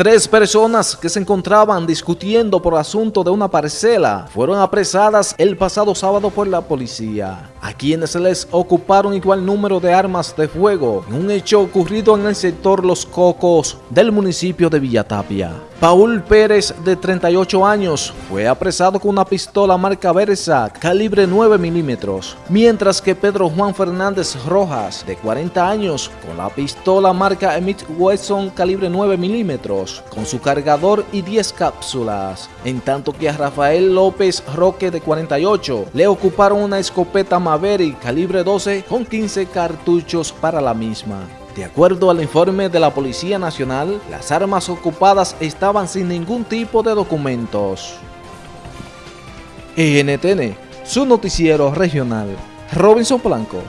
Tres personas que se encontraban discutiendo por asunto de una parcela fueron apresadas el pasado sábado por la policía, a quienes les ocuparon igual número de armas de fuego en un hecho ocurrido en el sector Los Cocos del municipio de Villatapia. Paul Pérez, de 38 años, fue apresado con una pistola marca Versa calibre 9 milímetros, mientras que Pedro Juan Fernández Rojas, de 40 años, con la pistola marca Emit Wesson calibre 9 milímetros, con su cargador y 10 cápsulas, en tanto que a Rafael López Roque, de 48, le ocuparon una escopeta Maverick calibre 12 con 15 cartuchos para la misma. De acuerdo al informe de la Policía Nacional, las armas ocupadas estaban sin ningún tipo de documentos. NTN, su noticiero regional, Robinson Blanco.